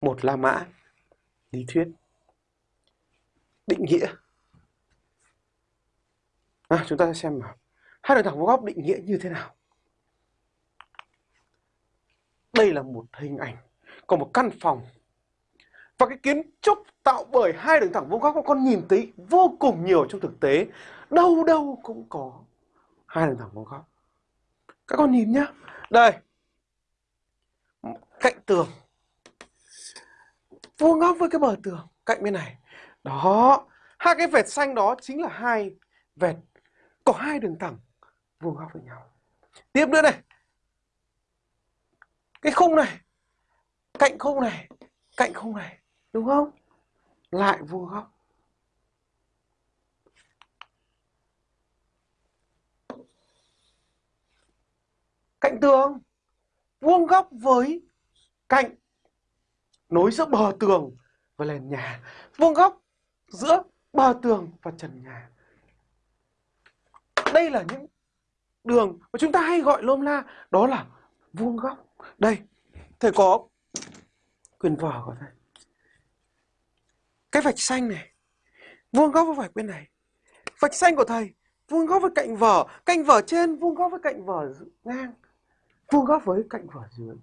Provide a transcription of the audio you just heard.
một La Mã lý thuyết. Định nghĩa. À, chúng ta sẽ xem nào. Hai đường thẳng vuông góc định nghĩa như thế nào? Đây là một hình ảnh của một căn phòng. Và cái kiến trúc tạo bởi hai đường thẳng vuông góc con nhìn thấy vô cùng nhiều trong thực tế. Đâu đâu cũng có hai đường thẳng vuông góc các con nhìn nhá. Đây. Cạnh tường vuông góc với cái bờ tường cạnh bên này. Đó, hai cái vệt xanh đó chính là hai vệt, có hai đường thẳng vuông góc với nhau. Tiếp nữa này. Cái khung này, cạnh khung này, cạnh khung này, đúng không? Lại vuông góc cạnh tường, vuông góc với cạnh nối giữa bờ tường và nền nhà, vuông góc giữa bờ tường và trần nhà. Đây là những đường mà chúng ta hay gọi lôm la, đó là vuông góc. Đây, thầy có quyền vở của thầy. Cái vạch xanh này, vuông góc với vạch bên này. Vạch xanh của thầy, vuông góc với cạnh vở. Cạnh vở trên, vuông góc với cạnh vở ngang. Vuông góc với cạnh vở dưới.